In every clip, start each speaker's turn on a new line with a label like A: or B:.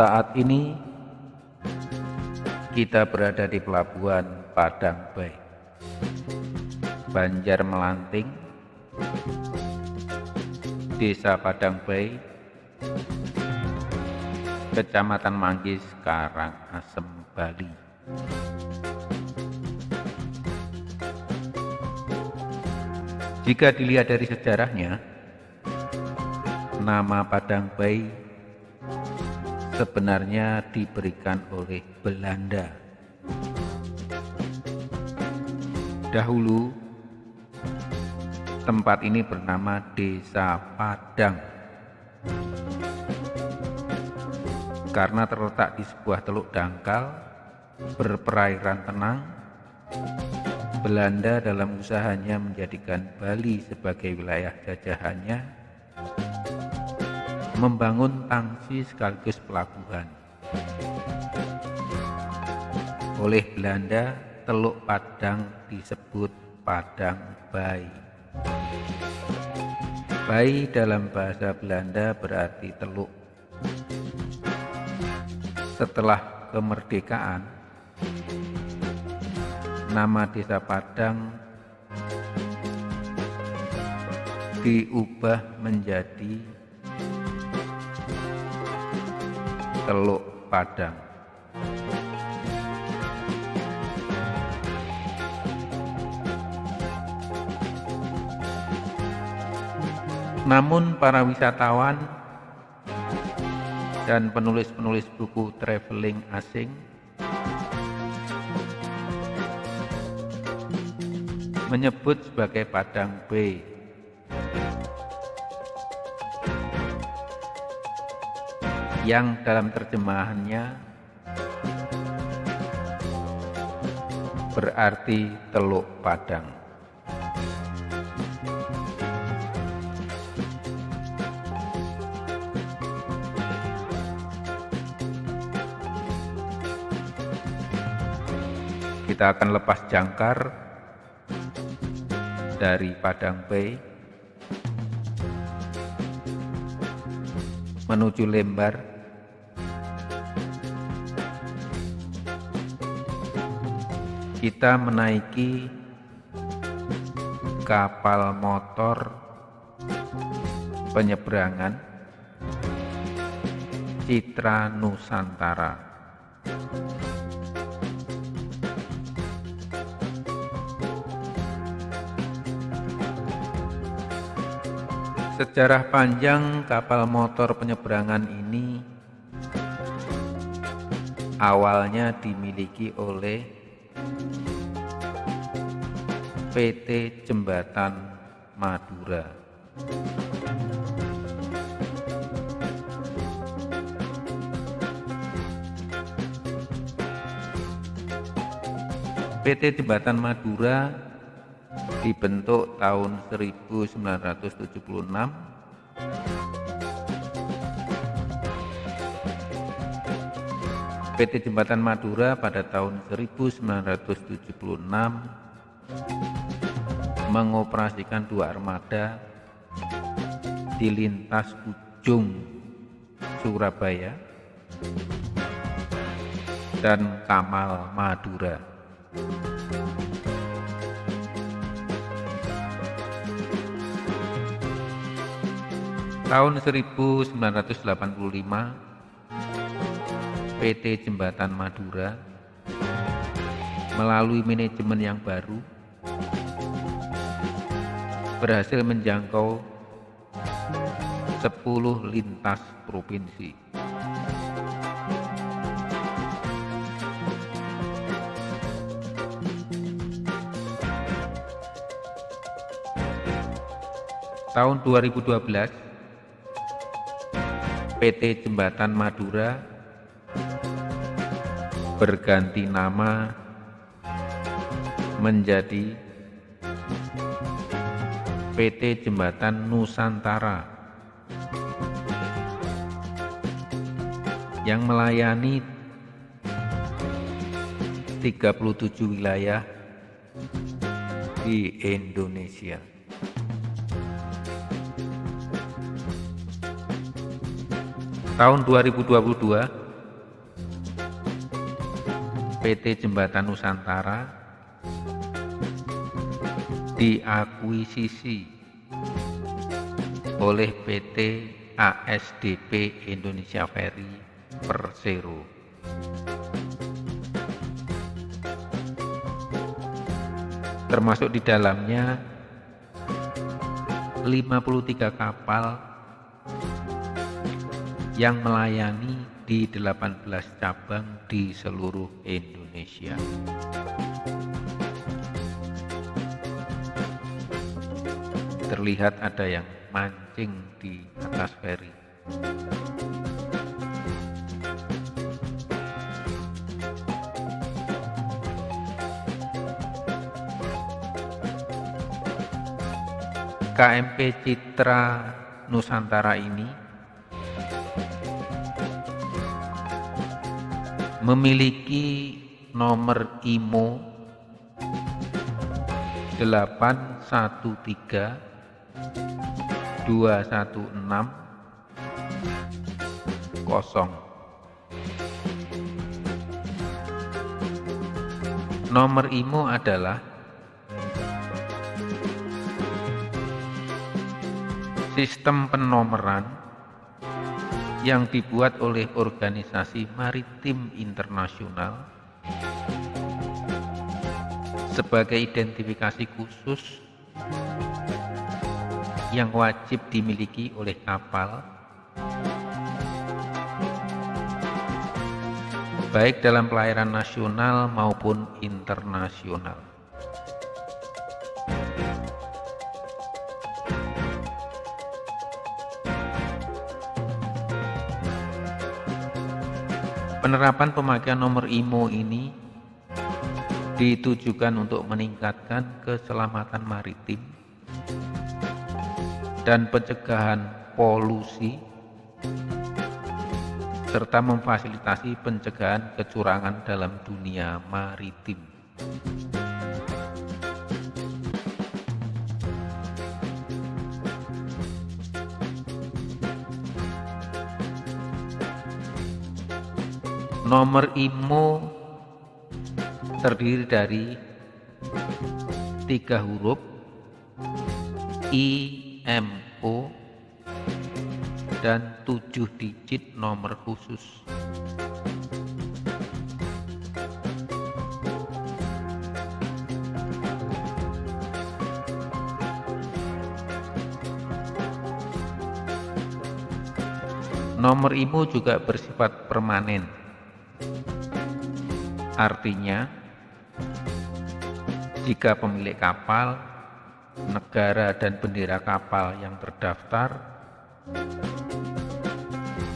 A: Saat ini kita berada di pelabuhan Padang Bay, Banjar Melanting, Desa Padang Bay, Kecamatan Manggis, Karangasem, Bali. Jika dilihat dari sejarahnya, nama Padang Bay sebenarnya diberikan oleh Belanda. Dahulu, tempat ini bernama Desa Padang. Karena terletak di sebuah teluk dangkal berperairan tenang, Belanda dalam usahanya menjadikan Bali sebagai wilayah jajahannya membangun tangsi sekaligus pelabuhan. Oleh Belanda, Teluk Padang disebut Padang Bay. Bay dalam bahasa Belanda berarti teluk. Setelah kemerdekaan, nama desa Padang diubah menjadi Teluk Padang. Namun para wisatawan dan penulis-penulis buku traveling asing menyebut sebagai Padang Bay yang dalam terjemahannya berarti Teluk Padang. Kita akan lepas jangkar dari Padang Bay menuju Lembar kita menaiki kapal motor penyeberangan Citra Nusantara. Sejarah panjang kapal motor penyeberangan ini awalnya dimiliki oleh PT Jembatan Madura. PT Jembatan Madura dibentuk tahun 1976 PT Jembatan Madura pada tahun 1976 mengoperasikan dua armada di lintas ujung Surabaya dan Kamal Madura. Tahun 1985 PT Jembatan Madura melalui manajemen yang baru berhasil menjangkau 10 lintas provinsi. Tahun 2012, PT Jembatan Madura berganti nama menjadi PT Jembatan Nusantara yang melayani 37 wilayah di Indonesia. Tahun 2022 PT Jembatan Nusantara diakuisisi oleh PT ASDP Indonesia Ferry Persero. Termasuk di dalamnya 53 kapal yang melayani di 18 cabang di seluruh Indonesia. Terlihat ada yang mancing di atas feri. KMP Citra Nusantara ini memiliki nomor IMO 813 216 kosong. Nomor IMO adalah sistem penomeran yang dibuat oleh organisasi maritim internasional sebagai identifikasi khusus yang wajib dimiliki oleh kapal baik dalam pelayaran nasional maupun internasional. Penerapan pemakaian nomor IMO ini ditujukan untuk meningkatkan keselamatan maritim dan pencegahan polusi serta memfasilitasi pencegahan kecurangan dalam dunia maritim. Nomor IMO terdiri dari tiga huruf I, MO dan 7 digit nomor khusus. Nomor IMO juga bersifat permanen. Artinya, jika pemilik kapal negara dan bendera kapal yang terdaftar,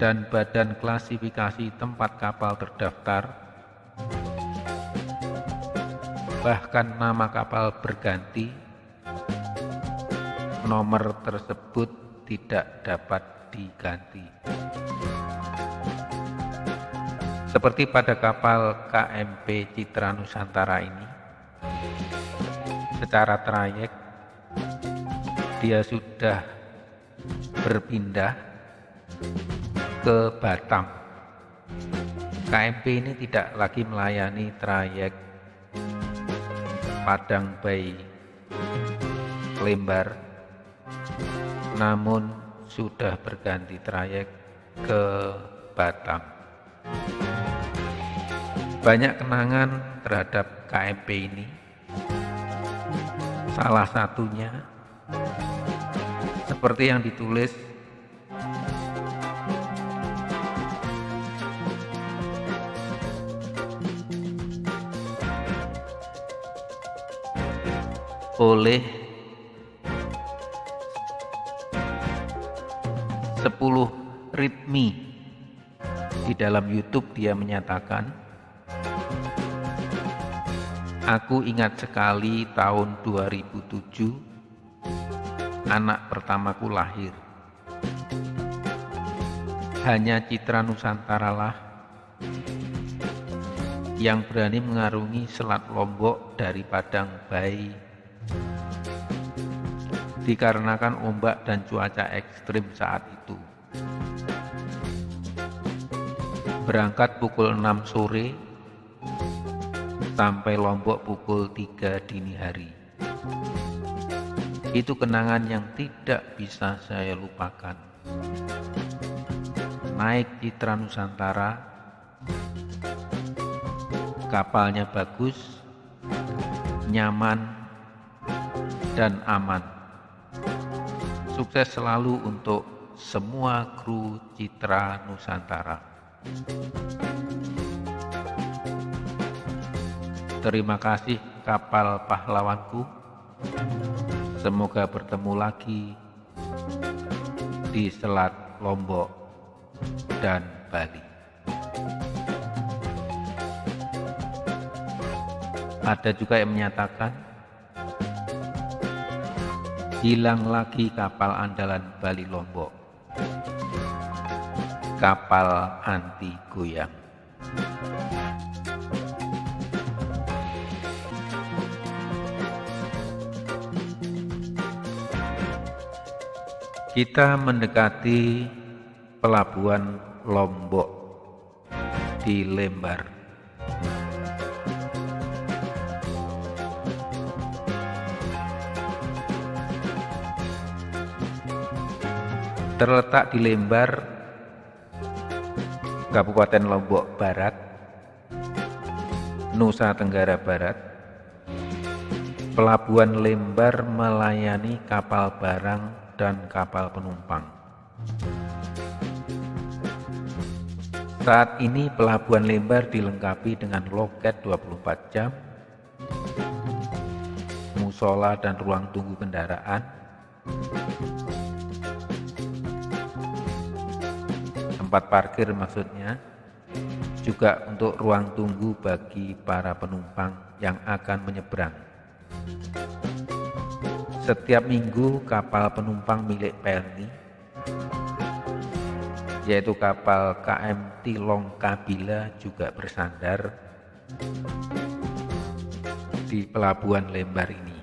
A: dan badan klasifikasi tempat kapal terdaftar, bahkan nama kapal berganti, nomor tersebut tidak dapat diganti. Seperti pada kapal KMP Citra Nusantara ini, secara trayek dia sudah berpindah ke Batam. KMP ini tidak lagi melayani trayek Padang Bay Lembar, namun sudah berganti trayek ke Batam. Banyak kenangan terhadap KMP ini. Salah satunya seperti yang ditulis oleh 10 ritmi di dalam YouTube dia menyatakan Aku ingat sekali tahun 2007 anak pertamaku lahir. Hanya Citra Nusantara lah yang berani mengarungi Selat Lombok dari Padang Bayi dikarenakan ombak dan cuaca ekstrim saat itu. Berangkat pukul 6 sore sampai Lombok pukul 3 dini hari. Itu kenangan yang tidak bisa saya lupakan. Naik Citra Nusantara, kapalnya bagus, nyaman, dan aman. Sukses selalu untuk semua kru Citra Nusantara. Terima kasih kapal pahlawanku. Semoga bertemu lagi di Selat Lombok dan Bali. Ada juga yang menyatakan hilang lagi kapal andalan Bali Lombok. Kapal anti goyang. Kita mendekati pelabuhan Lombok di Lembar. Terletak di Lembar, Kabupaten Lombok Barat, Nusa Tenggara Barat. Pelabuhan Lembar melayani kapal barang dan kapal penumpang. Saat ini pelabuhan Lembar dilengkapi dengan loket 24 jam, musola dan ruang tunggu kendaraan, tempat parkir maksudnya, juga untuk ruang tunggu bagi para penumpang yang akan menyeberang. Setiap minggu kapal penumpang milik Pelni, yaitu kapal KM Tilong Kabila juga bersandar di pelabuhan Lembar ini.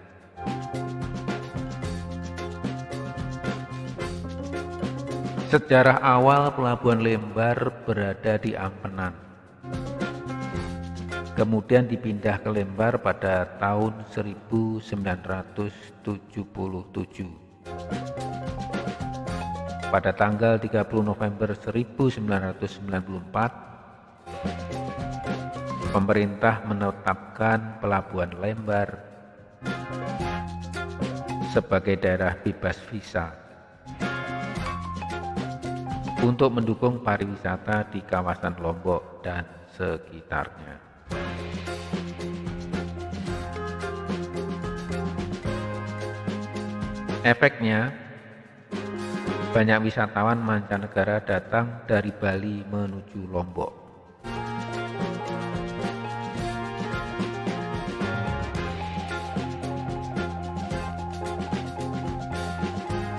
A: Sejarah awal pelabuhan Lembar berada di Ampenan kemudian dipindah ke Lembar pada tahun 1977. Pada tanggal 30 November 1994, pemerintah menetapkan Pelabuhan Lembar sebagai daerah bebas visa untuk mendukung pariwisata di kawasan Lombok dan sekitarnya. Efeknya, banyak wisatawan mancanegara datang dari Bali menuju Lombok.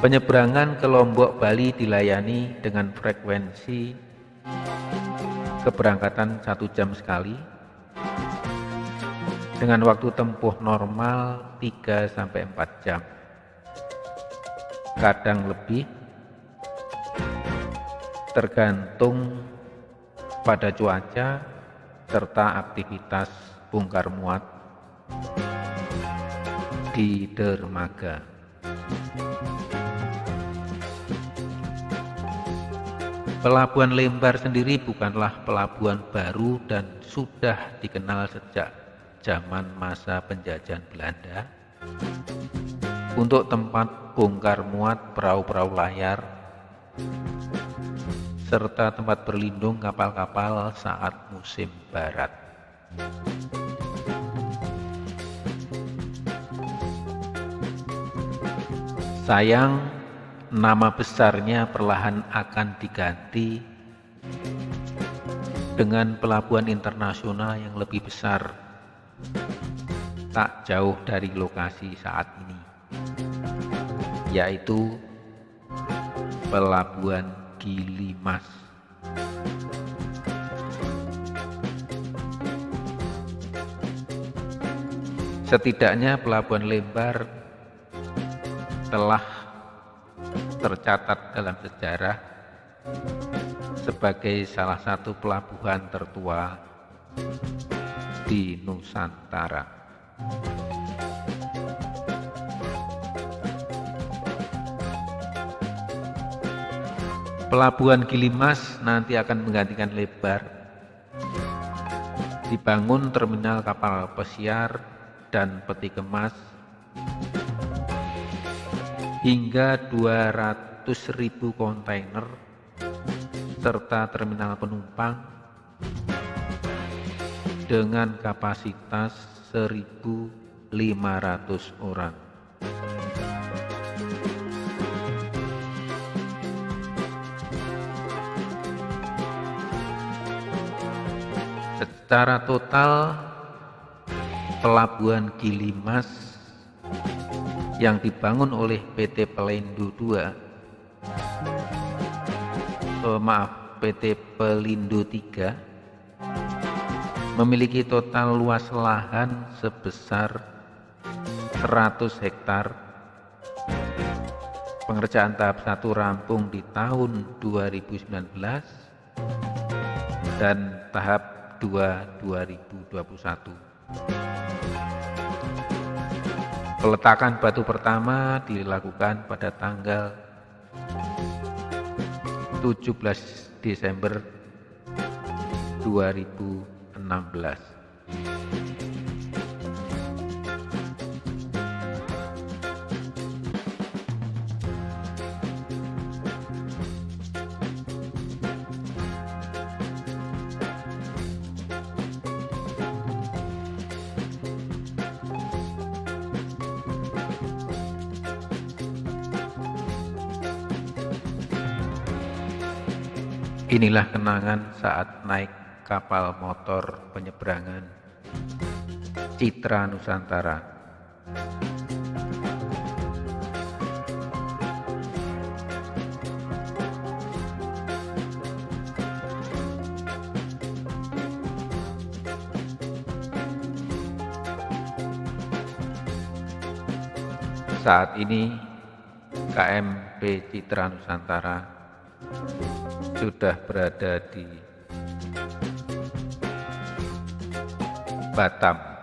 A: Penyeberangan ke Lombok Bali dilayani dengan frekuensi keberangkatan satu jam sekali dengan waktu tempuh normal 3-4 jam kadang lebih tergantung pada cuaca serta aktivitas bongkar muat di dermaga. Pelabuhan Lembar sendiri bukanlah pelabuhan baru dan sudah dikenal sejak zaman masa penjajahan Belanda untuk tempat bongkar muat perahu-perahu layar, serta tempat berlindung kapal-kapal saat musim barat. Sayang, nama besarnya perlahan akan diganti dengan pelabuhan internasional yang lebih besar, tak jauh dari lokasi saat ini yaitu Pelabuhan Gilimas. Setidaknya Pelabuhan Lembar telah tercatat dalam sejarah sebagai salah satu pelabuhan tertua di Nusantara. Pelabuhan Gilimas nanti akan menggantikan lebar. Dibangun terminal kapal pesiar dan peti kemas hingga 200.000 kontainer serta terminal penumpang dengan kapasitas 1.500 orang. Secara total pelabuhan Gilimas yang dibangun oleh PT Pelindo II eh, maaf PT Pelindo III memiliki total luas lahan sebesar 100 hektar. Pengerjaan tahap satu rampung di tahun 2019 dan tahap 2 2021. Peletakan batu pertama dilakukan pada tanggal 17 Desember 2016. Inilah kenangan saat naik kapal motor penyeberangan Citra Nusantara. Saat ini KMP Citra Nusantara sudah berada di Batam.